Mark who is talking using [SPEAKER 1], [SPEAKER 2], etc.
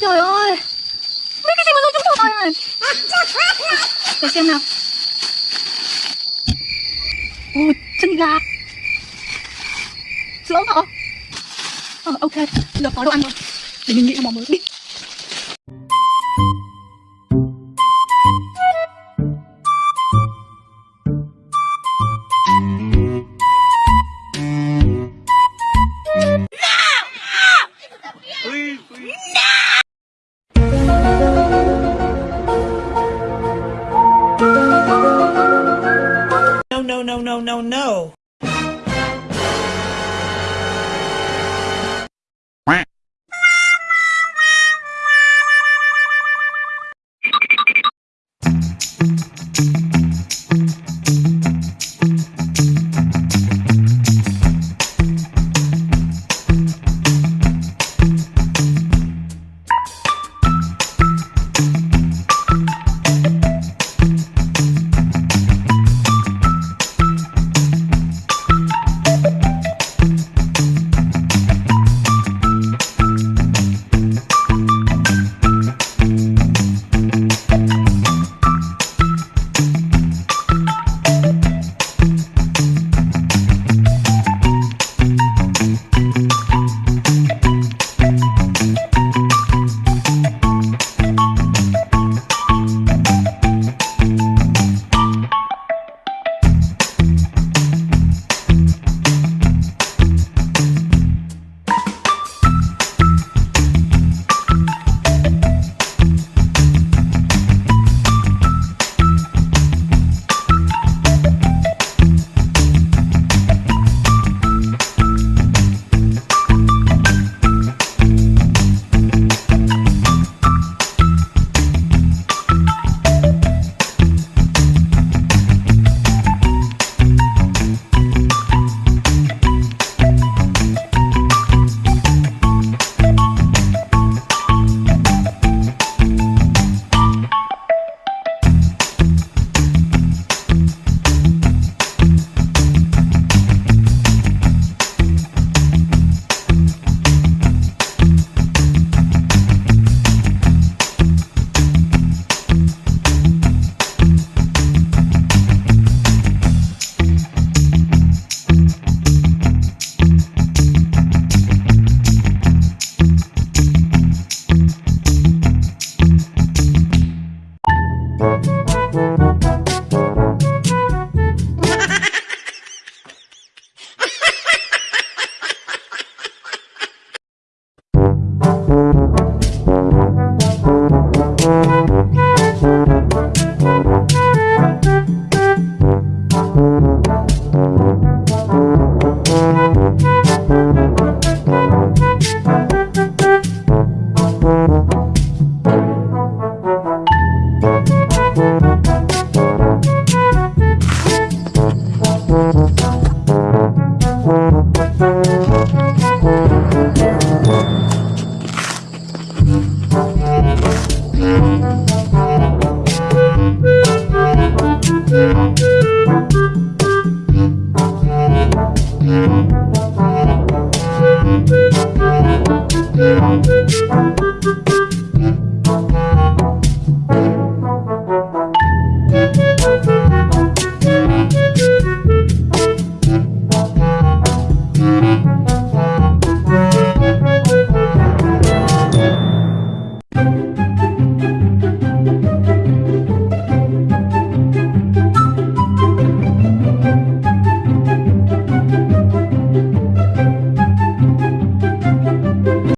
[SPEAKER 1] trời ơi. Mấy cái gì mà rơi trúng đầu này? Để xem nào. Ôi chân gà. Sữa hả? Ờ, ok, giờ có đồ ăn rồi. Để mình nghĩ ra món mới đi
[SPEAKER 2] no, no, no.